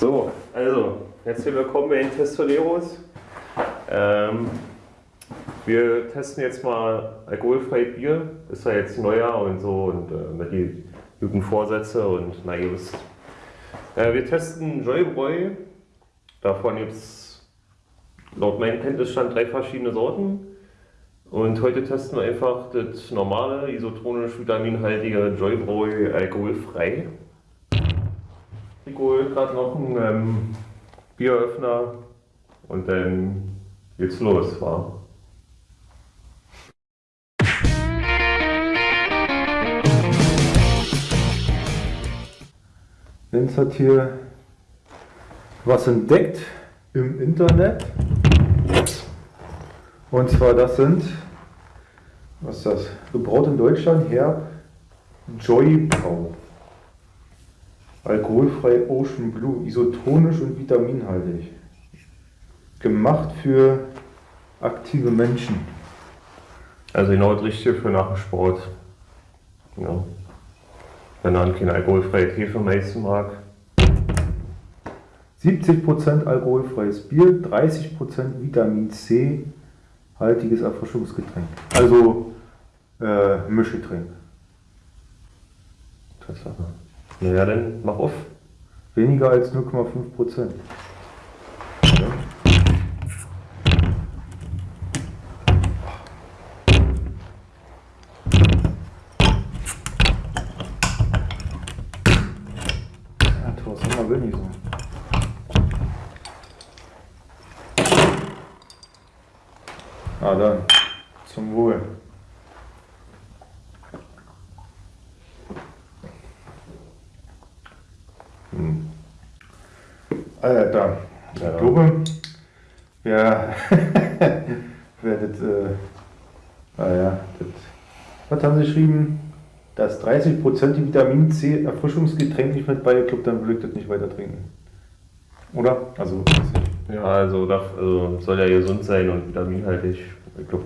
So, also, herzlich willkommen bei den Testoleros. Ähm, wir testen jetzt mal alkoholfrei Bier. Ist ja jetzt Neujahr und so und äh, mit die guten Vorsätze und na wisst. Äh, wir testen Joybräu. Davon gibt es laut meinem Kenntnisstand drei verschiedene Sorten. Und heute testen wir einfach das normale, isotronisch vitaminhaltige Joybräu alkoholfrei. Holt gerade noch einen ähm, Bieröffner und dann geht's los, wa? Lenz hat hier was entdeckt im Internet. Und zwar das sind, was ist das? Gebraut in Deutschland, Herb Joy Brau. Alkoholfrei Ocean Blue, isotonisch und vitaminhaltig. Gemacht für aktive Menschen. Also genau das Richtige für nach dem Sport. Ja. Wenn man kein alkoholfreies Hefemeisten mag. 70% alkoholfreies Bier, 30% Vitamin C haltiges Erfrischungsgetränk. Also äh, Mischgetränk. Tatsache. Na ja, dann mach auf. Weniger als 0,5%. Ja. Ja, Thorsten, man will nicht so. Ah, dann. Zum Wohl. Hm. Alter, ich Ja. glaube, wer, wer das, äh, ah ja, das, was haben sie geschrieben? Dass 30% die Vitamin C Erfrischungsgetränk nicht mit beigekloppt, dann würde ich das nicht weiter trinken. Oder? Also. Ja, also, das also soll ja gesund sein und vitaminhaltig. Ich glaub,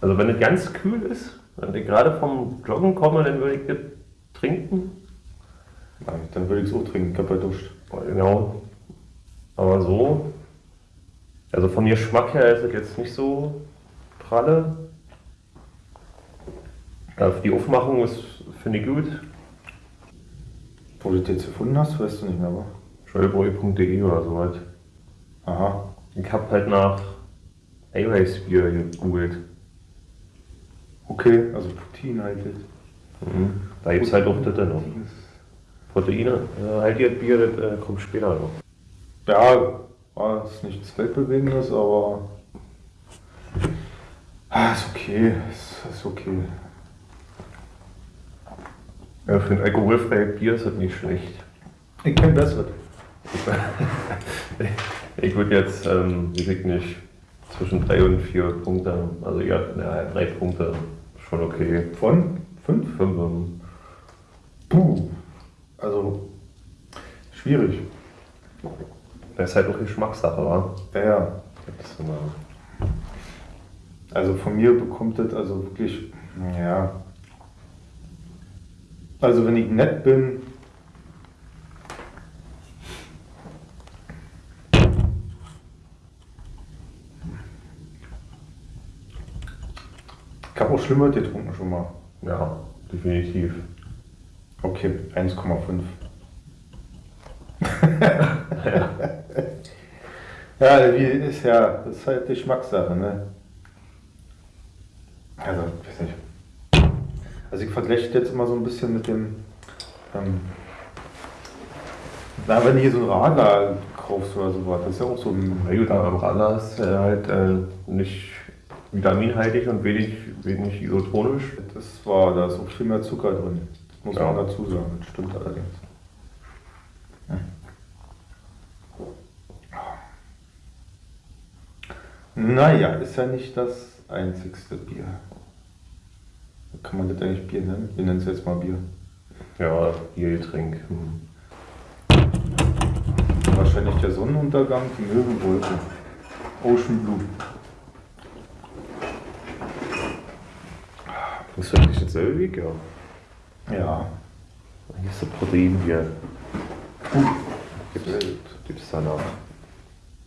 also wenn es ganz kühl ist, wenn ich gerade vom Joggen komme, dann würde ich das trinken. Ja, dann würde ich es auch trinken, ich habe ja duscht. Genau. Aber so, also vom Geschmack her ist es jetzt nicht so pralle. Ja, die Aufmachung ist, finde ich gut. Wo du das jetzt gefunden hast, weißt du nicht mehr, aber. Scheubreu.de oder so halt. Aha. Ich habe halt nach Eiweißbier gegoogelt. Okay, also proteinhaltig. Mhm. Da gibt es halt auch das noch. Proteine, äh, halt Bier, das äh, kommt später noch. Ja, war es nichts Weltbewegendes, aber. Ah, ist okay, ist, ist okay. Ja, für ein alkoholfreies Bier ist das nicht schlecht. Ich kenne besseres. Ich würde jetzt, ähm, ich nicht, zwischen drei und vier Punkte, also ja, ja drei Punkte, schon okay. Von? Fünf? Fünf, ähm, Puh. Also, schwierig. das ist halt auch Geschmackssache, wa? Ja, ja. Also von mir bekommt das also wirklich, ja. Also wenn ich nett bin, ich habe auch schlimmer getrunken schon mal. ja, definitiv. Okay, 1,5. ja, wie ist ja, das ist halt Geschmackssache, ne? Also, ich weiß nicht. Also ich vergleiche jetzt immer so ein bisschen mit dem, ähm, na, wenn du hier so ein Radler kaufst oder sowas, das ist ja auch so ein, Na gut, aber Radler ist äh, halt äh, nicht vitaminhaltig und wenig, wenig isotonisch. das war, da ist auch viel mehr Zucker drin. Muss Ja. man dazu sagen, das stimmt allerdings. Naja, ist ja nicht das einzigste Bier. Kann man das eigentlich Bier nennen? Wir nennen es jetzt mal Bier. Ja, Biergetränk. Hm. Wahrscheinlich der Sonnenuntergang, die Möwenwolke. Ocean Blue. Ist das nicht dasselbe Weg? Ja. Ja. Hier ist das Proteinbier. Gibt es danach.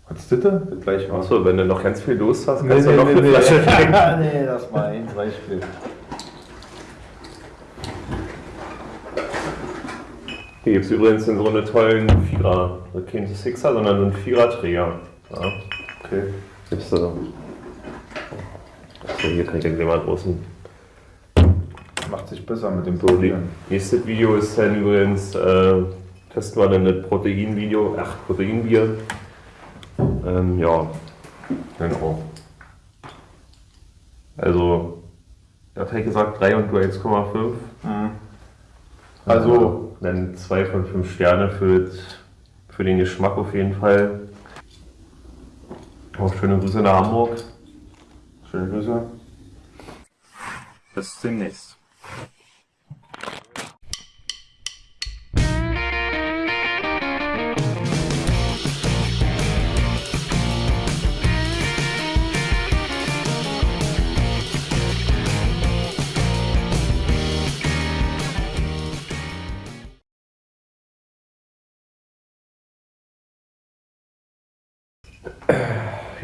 Hattest du das? Das gleiche war. Achso, wenn du noch ganz viel Durst hast, Nee, kannst nee, du noch nee, eine nee. Flasche trinken. nee, das war ein Beispiel. Hier gibt es übrigens in so eine tollen Vierer, kein Sixer, sondern so einen Vierer-Träger. Ja. Okay. Gibst du. Achso, hier kann ich den mal draußen. Macht sich besser mit dem So, die, Probieren. nächstes Video ist dann übrigens, äh, testen wir dann das Proteinvideo, ach, Proteinbier. Ähm, ja, genau. Also, hat halt gesagt 3 und du 1,5. Also, dann 2 von 5 Sterne für, für den Geschmack auf jeden Fall. Auch schöne Grüße nach Hamburg. schöne Grüße. Bis demnächst.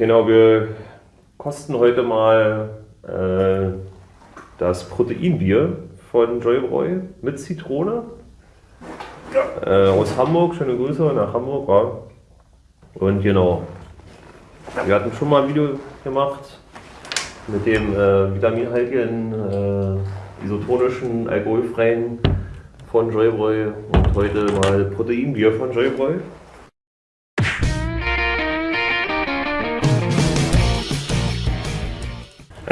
Genau, wir kosten heute mal äh, das Proteinbier von Joybräu mit Zitrone. Äh, aus Hamburg, schöne Grüße nach Hamburg. Ja. Und genau, wir hatten schon mal ein Video gemacht mit dem äh, vitaminhaltigen, äh, isotonischen, alkoholfreien von Joybräu und heute mal Proteinbier von Joybräu.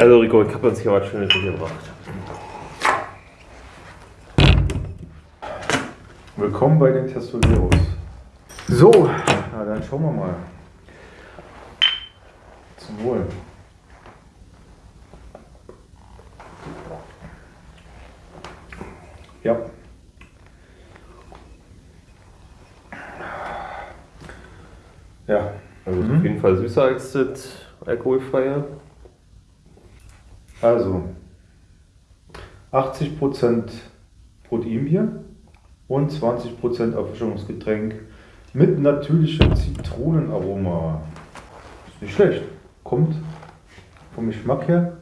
Also Rico, ich habe uns hier was Schönes mitgebracht. Willkommen bei den Testoleros. So, na dann schauen wir mal. Zum Wohl. Ja. Ja. Also Mhm. auf jeden Fall süßer als das alkoholfreie. Also 80% Proteinbier und 20% Erfrischungsgetränk mit natürlichem Zitronenaroma. Ist nicht schlecht. Kommt vom Geschmack her.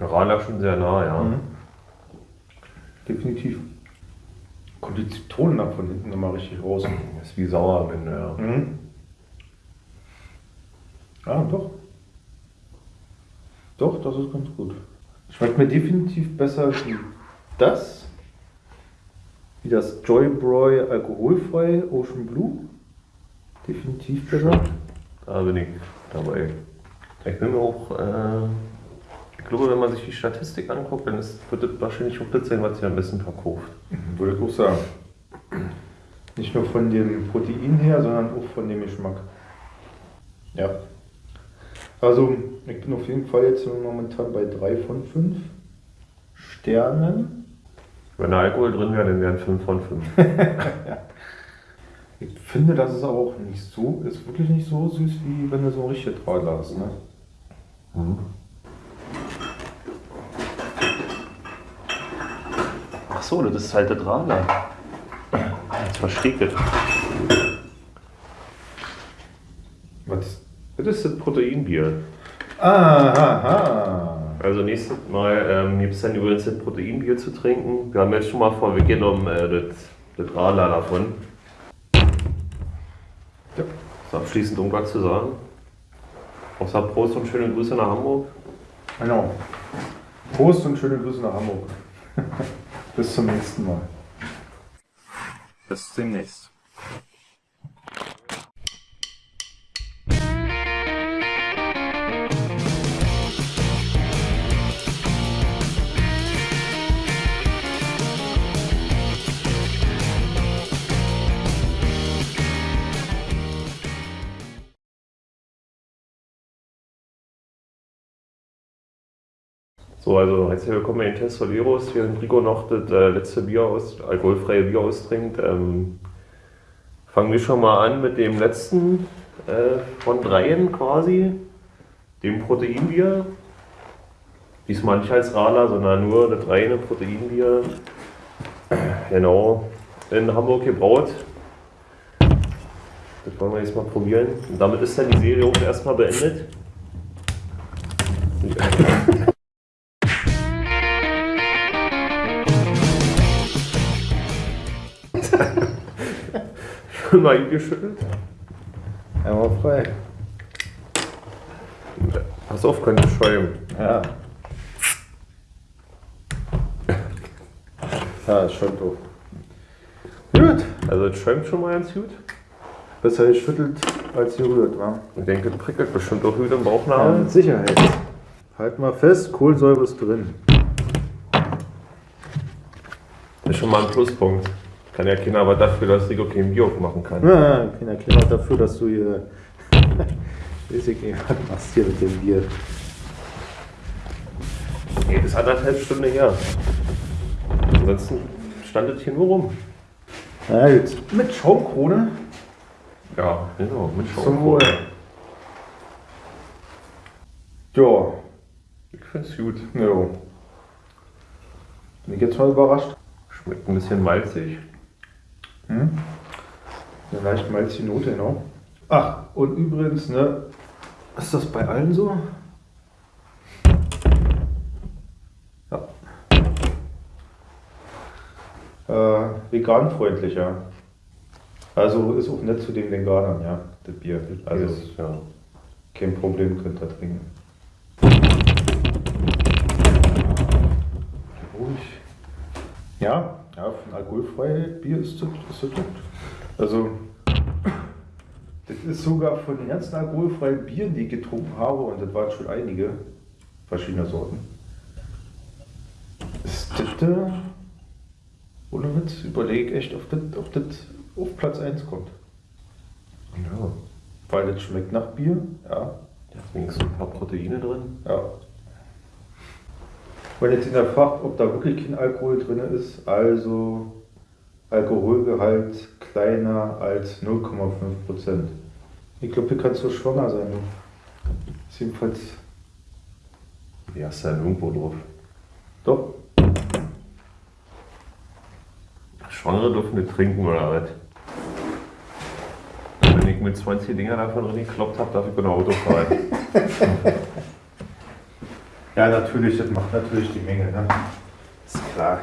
Ra lag schon sehr nah, ja. Mhm. Definitiv. Kommt die Zitrone nach von hinten immer richtig raus. Ist wie sauer am Ende, ja. Mhm. Ah, doch. Doch, das ist ganz gut. Schmeckt mir definitiv besser wie das. Wie das Joybräu alkoholfrei Ocean Blue. Definitiv besser. Da bin ich dabei. Ich bin mir auch, äh, ich glaube, wenn man sich die Statistik anguckt, dann ist, wird das wahrscheinlich auch das sein, was sich am besten verkauft. Würde ich auch sagen. Nicht nur von dem Protein her, sondern auch von dem Geschmack. Ja. Also, ich bin auf jeden Fall jetzt momentan bei 3 von 5 Sternen. Wenn da Alkohol drin wäre, dann wären 5 von 5. Ich finde, das ist aber auch nicht so, ist wirklich nicht so süß, wie wenn du so ein richtiges Radler hast. Ne? Ach so, das ist halt das Radler. Jetzt verstehe ich das. Was? Das ist das Proteinbier. Aha. Also nächstes Mal ähm, gibt es dann übrigens das Proteinbier zu trinken. Wir haben jetzt schon mal vorweggenommen äh, das, das Radler davon. Ja. Ist abschließend irgendwas zu sagen? Außer Prost und schöne Grüße nach Hamburg. Genau. Prost und schöne Grüße nach Hamburg. Bis zum nächsten Mal. Bis demnächst. So, also herzlich willkommen bei den Testoleros. Während Rico noch das äh, letzte Bier aus, alkoholfreie Bier austrinkt, ähm, fangen wir schon mal an mit dem letzten äh, von dreien quasi, dem Proteinbier. Diesmal nicht als Radler, sondern nur das reine Proteinbier. Genau, in Hamburg gebraut. Das wollen wir jetzt mal probieren. Und damit ist dann die Serie auch erstmal beendet. Mal eingeschüttelt? Einmal frei. Pass auf, könnte schäumen. Ja. Ja, ist schon doof. Gut. Also es schäumt schon mal ganz gut. Besser geschüttelt als gerührt, wa? Ich denke, es prickelt bestimmt auch gut im Ja, Bauchnabel. mit Sicherheit. Halt mal fest, Kohlensäure ist drin. Das ist schon mal ein Pluspunkt. Kann ja keiner aber dafür, dass Rico kein Bier aufmachen kann. Ja, kein Erklärer dafür, dass du hier. Weiß ich nicht, was machst hier mit dem Bier? Nee, das ist anderthalb Stunden her. Ansonsten stand es hier nur rum. Na gut. Mit Schaumkrone. Ja, genau, mit Zum Wohl. Ja, Ich find's gut. jo. Bin ich jetzt mal überrascht. Schmeckt ein bisschen malzig. Hm? Eine leicht malzige Note, genau. Ach, und übrigens, ne, ist das bei allen so? Ja. Äh, veganfreundlicher. Also ist auch nett zu den Veganern, ja, das Bier. Also Also, ja. kein Problem, könnt ihr trinken. Ruhig. Ja, alkoholfreie Bier ist ist das gut. Also, das ist sogar von den ganzen alkoholfreien Bieren, die ich getrunken habe, und das waren schon einige verschiedene Sorten. Ist das, äh, ohne Witz, überlege ich echt, ob das, ob das auf Platz 1 kommt. ja. Weil das schmeckt nach Bier, ja, Deswegen sind ein paar Proteine drin. Ja. Wenn jetzt hinterfragt, ob da wirklich kein Alkohol drin ist, also Alkoholgehalt kleiner als 0,5%. Ich glaube, hier kannst du schwanger sein. Du. Ist jedenfalls Ja, ist ja irgendwo drauf. doch. Schwangere dürfen nicht trinken oder was? Wenn ich mit 20 Dinger davon drin gekloppt habe, darf ich ohne Auto fahren. Ja, natürlich, das macht natürlich die Menge, ne? Ist klar.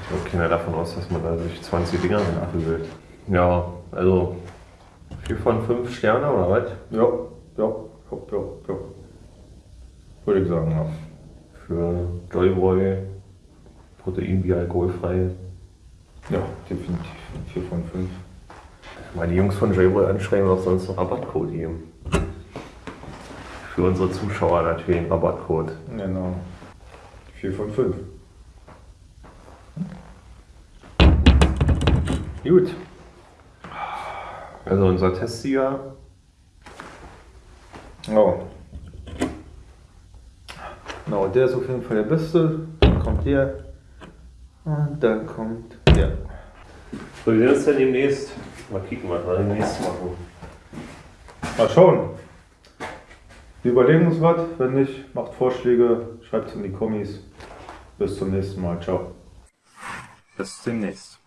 Ich glaube, keiner davon aus, dass man da sich 20 Dinger nachhüllt. Ja, also 4 von 5 Sterne oder was? Ja, ja, ja, ja, ja. Würde ich sagen, ja. Für Joyboy, Proteinbier, alkoholfrei. Ja, definitiv. 4 von 5. Meine Jungs von Joyboy anschreiben, sie uns einen Rabattcode geben. Für unsere Zuschauer natürlich einen Rabattcode. Genau. 4 von 5. Gut. Also unser Testsieger, Ja. Genau, der ist auf jeden Fall der Beste. Dann kommt der. Und dann kommt der. so wie sehen uns denn demnächst? Mal kicken, was wir demnächst machen. Mal schauen. Wir überlegen uns was. Wenn nicht, macht Vorschläge, schreibt es in die Kommis. Bis zum nächsten Mal. Ciao. Bis demnächst.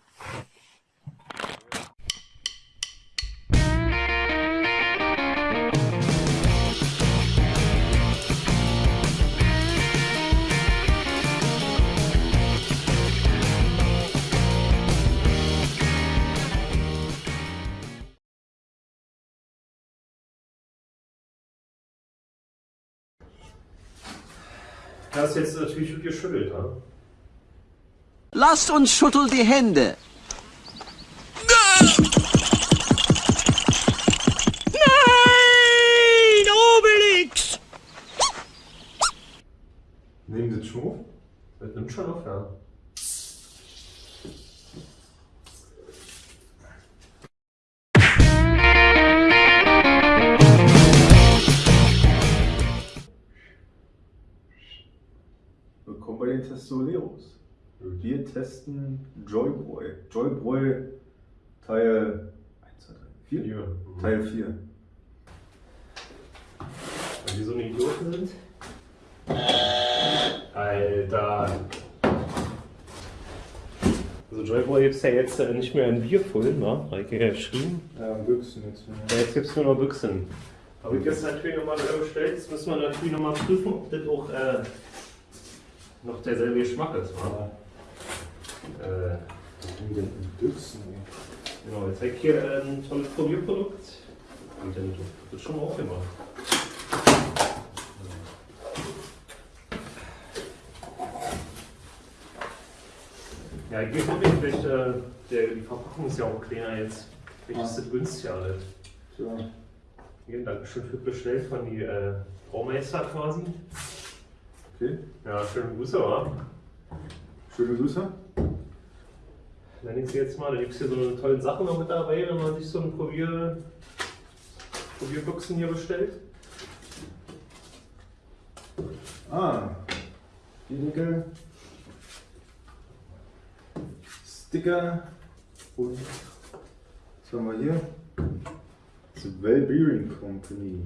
Das ist jetzt natürlich geschüttelt, ha? Lasst uns schütteln die Hände. Nein, Obelix! Nehmen Sie Schmuck? Das nimmt schon auf, ja. Den Testoleros. Wir testen Joyboy. Joyboy Teil 1, 2, 3, 4? Hier. Teil 4. Weil die so eine Idioten sind? Alter. Joyboy gibt es ja jetzt äh, nicht mehr in Bier voll, ne? Habe ich ja geschrieben. Ja, Büchsen jetzt. Ja, jetzt gibt es nur noch Büchsen. Aber ich jetzt natürlich nochmal bestellt. Jetzt müssen wir natürlich nochmal prüfen, ob das auch äh, noch derselbe Geschmack ist. wa? Äh, Wie denn Büchsen? genau, jetzt habe ich hier äh, ein tolles Probierprodukt. Und dann wird das schon mal aufgemacht. Ja, ich wirklich, vielleicht, äh, der, die Verpackung ist ja auch kleiner jetzt. Vielleicht ist das günstiger alles. So. Hier, Dankeschön für bestellt von die äh, Braumeister quasi. Okay. Ja, schöne Grüße, wa? Schöne Grüße. Dann ich sie jetzt mal, da gibt es hier so eine tolle Sachen noch mit dabei, wenn man sich so ein Probier, Probierboxen hier bestellt. Ah, die Nickel. Sticker. Und was haben wir hier? The Well Beering Company.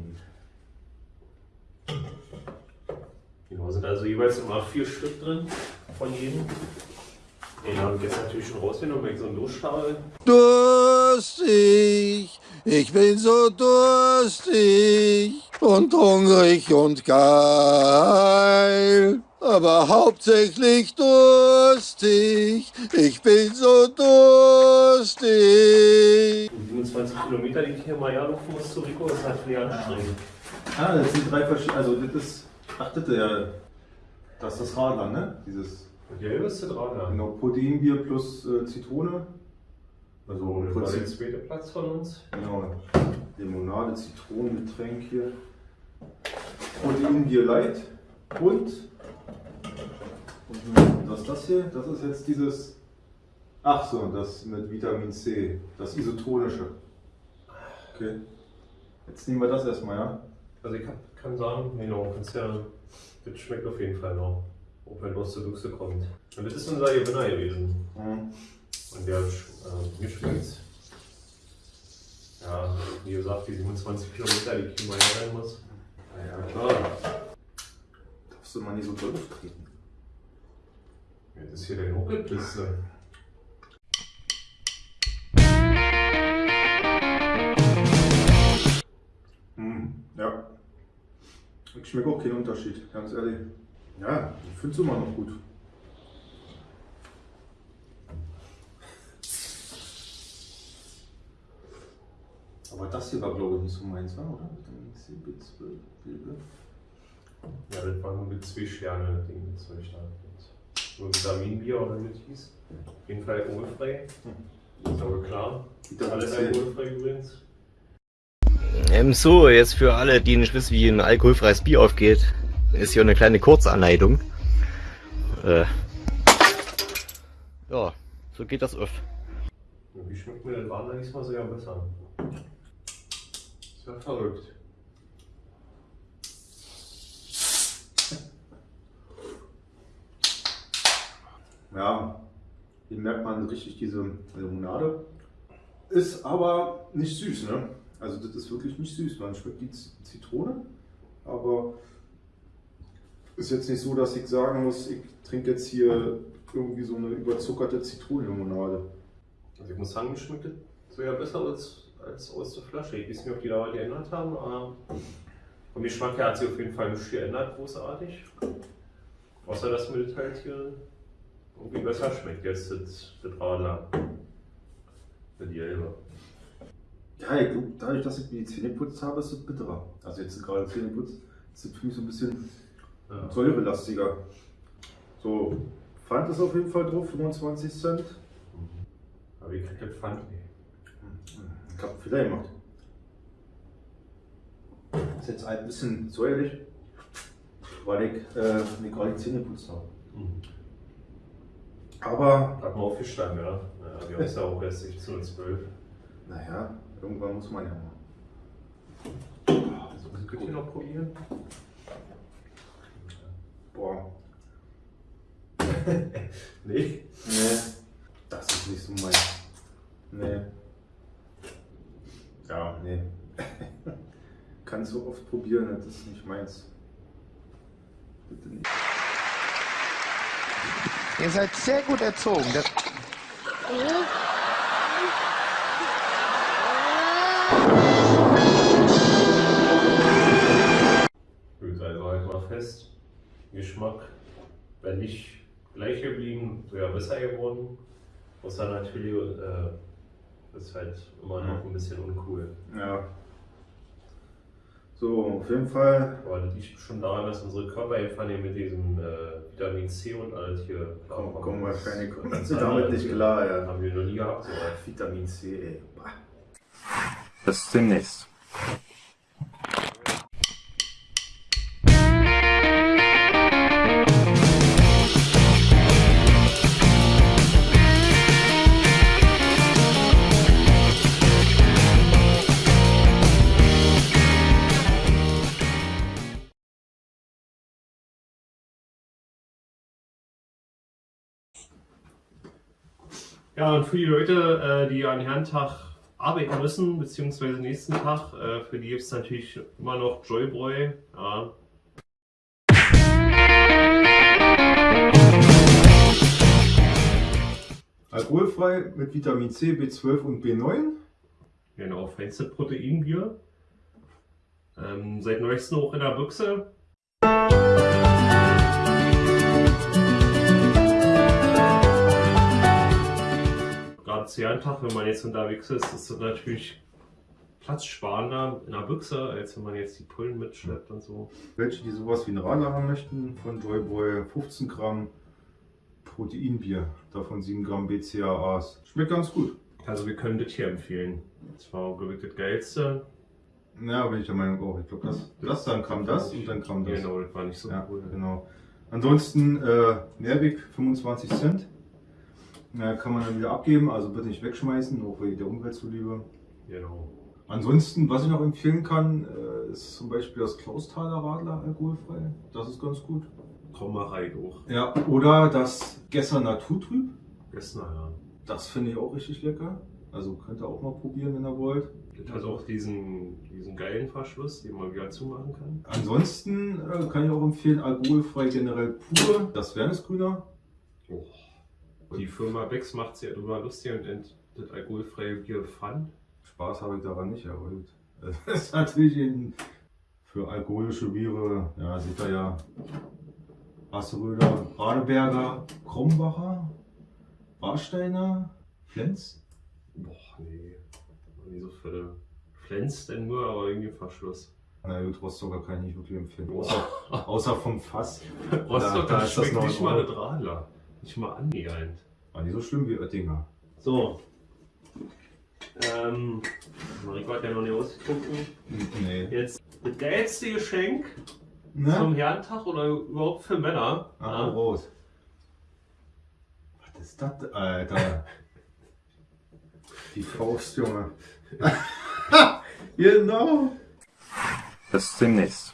Genau, sind also jeweils immer vier Stück drin von jedem. Den habe ich jetzt natürlich schon rausgenommen, weil ich so einen habe. Durstig, ich bin so durstig und hungrig und geil. Aber hauptsächlich durstig, ich bin so durstig. Die 27 Kilometer, die ich hier mal ja muss zu Rico, ist natürlich anstrengend. Ah, das sind drei verschiedene. Also, das ist. Ach, das ist ja. Das ist das Radler, ne? Dieses. Die hellste dran, ja. Genau, Proteinbier plus äh, Zitrone. Also, das war der zweite Platz von uns. Genau. Limonade, Zitronengetränk hier. Proteinbier Light. Und. Und was ist das hier? Das ist jetzt dieses. Ach so, das mit Vitamin C. Das isotonische. Okay. Jetzt nehmen wir das erstmal, ja? Also ich hab, kann sagen, no, kannst ja, das schmeckt auf jeden Fall noch. Auch wenn aus der Büchse kommt. Und das ist unser Gewinner gewesen. Mhm. Und der, äh, mir. Ja, wie gesagt, die 27 Kilometer, die ich hier mal rein muss. Ja, klar. Darfst du mal nicht so doll auftreten. Jetzt ist hier der Nuckelpiste. Mhm. Ja. Ich schmecke auch keinen Unterschied, ganz ehrlich. Ja, ich finde es immer noch gut. Aber das hier war, glaube ich, nicht so meins, wa? oder? Vitamin C, B12, B12. Ja, das war nur mit zwei Sterne, das Ding, das soll ich da. Nur Vitaminbier oder wie das hieß. Auf jeden Fall alkoholfrei. Ist aber klar. Alles alkoholfrei übrigens. Ähm, so, jetzt für alle, die nicht wissen, wie ein alkoholfreies Bier aufgeht, ist hier eine kleine Kurzanleitung. Äh, ja, so geht das. Und Wie schmeckt mir das Radler diesmal sogar besser? Ist ja verrückt. Ja, hier merkt man richtig diese Limonade. Ist aber nicht süß, ne? Also das ist wirklich nicht süß. Man schmeckt die Zitrone, aber ist jetzt nicht so, dass ich sagen muss, ich trinke jetzt hier irgendwie so eine überzuckerte Zitronenlimonade. Also ich muss sagen, mir schmeckt das sogar besser als, als aus der Flasche. Ich weiß nicht, ob die da geändert haben, aber vom Geschmack her hat sich auf jeden Fall nichts geändert, großartig. Außer, dass mir das halt hier irgendwie besser schmeckt, jetzt das, das Radler. Das Gelbe. Ja, ich glaube, dadurch, dass ich mir die Zähne geputzt habe, ist es bitterer. Also jetzt gerade Zähne putzt, ist es für mich so ein bisschen Ja. säurelastiger. So, Pfand ist auf jeden Fall drauf, 25 Cent. Aber ich krieg das Pfand nicht. Ich habe Fehler gemacht. Ist jetzt ein bisschen säuerlich, weil ich äh, mir gerade die Zähne geputzt habe. Mhm. Aber, Hat man aufgestanden, ja. ja wir haben es ja auch erst 16 und 12. naja, irgendwann muss man ja mal. Also, könnt ihr noch probieren? Boah, Nee. nee, das ist nicht so mein. Nee. Ja, nee. Kannst so oft probieren, das ist nicht meins. Bitte nicht. Ihr seid sehr gut erzogen. Das fest. Geschmack, wenn nicht gleich geblieben, wäre besser geworden. Außer natürlich äh, ist halt immer noch ein bisschen uncool. Ja. So, auf jeden Fall Aber das liegt schon daran, dass unsere Körper einfach mit diesem äh, Vitamin C und alles hier kommen, kommen wahrscheinlich kommen sie damit nicht klar. Ja. Haben wir noch nie gehabt. So. Vitamin C, ey. Bis demnächst. Ja, und für die Leute, äh, die an Herrentag arbeiten müssen, beziehungsweise nächsten Tag, äh, für die gibt es natürlich immer noch Joybräu. Ja. Alkoholfrei mit Vitamin C, B12 und B9. Genau, feinste Proteinbier. Ähm, seit neuestem auch in der Büchse. Zu Jahrentag, wenn man jetzt unterwegs ist, ist das natürlich platzsparender in der Büchse, als wenn man jetzt die Pullen mitschleppt und so. Welche, die sowas wie ein Radler haben möchten, von Joyboy 15 Gramm Proteinbier, davon 7 Gramm BCAAs. Schmeckt ganz gut. Also wir können das hier empfehlen. Das war, glaube ich, das Geilste. Ja, bin ich der Meinung auch. Ich glaube, das, das, dann kam das und dann kam das. Genau, das war nicht so Ja, cool. genau. Ansonsten äh, Mehrweg 25 Cent. Ja, kann man dann wieder abgeben, also bitte nicht wegschmeißen, auch wegen der Umwelt zuliebe. Genau. Ansonsten, was ich noch empfehlen kann, äh, ist zum Beispiel das Klaustaler Radler alkoholfrei. Das ist ganz gut. Komm mal rein hoch. Ja, oder das Gesser Naturtrüb. Gestern, ja. Das finde ich auch richtig lecker. Also könnt ihr auch mal probieren, wenn ihr wollt. Das hat auch diesen, diesen geilen Verschluss, den man wieder zumachen kann. Ansonsten äh, kann ich auch empfehlen, alkoholfrei generell pur, das Wernesgrüner. Oh. Die Firma Becks macht sich ja drüber lustig und das alkoholfreie Bier Pfand. Spaß habe ich daran nicht erholt. Das ist natürlich in, für alkoholische Biere, ja, seht ihr ja, Asseröder, Radeberger, Krombacher, Warsteiner, Flens. Boah, nee. Nicht so viele. Flens denn nur, aber irgendwie Verschluss. Na gut, Rostocker kann ich nicht wirklich empfehlen. Außer, außer vom Fass. Rostock, da das ist das schmeckt nicht mal das Radler. Nicht mal annähernd. War nicht so schlimm wie Oettinger. So. Ähm, Mariko hat ja noch nicht ausgetrunken. Nee. Jetzt das geilste Geschenk Ne? zum Herrentag oder überhaupt für Männer. Ah, raus. Was ist das, Alter? Die Faust, Junge. genau. Bis demnächst.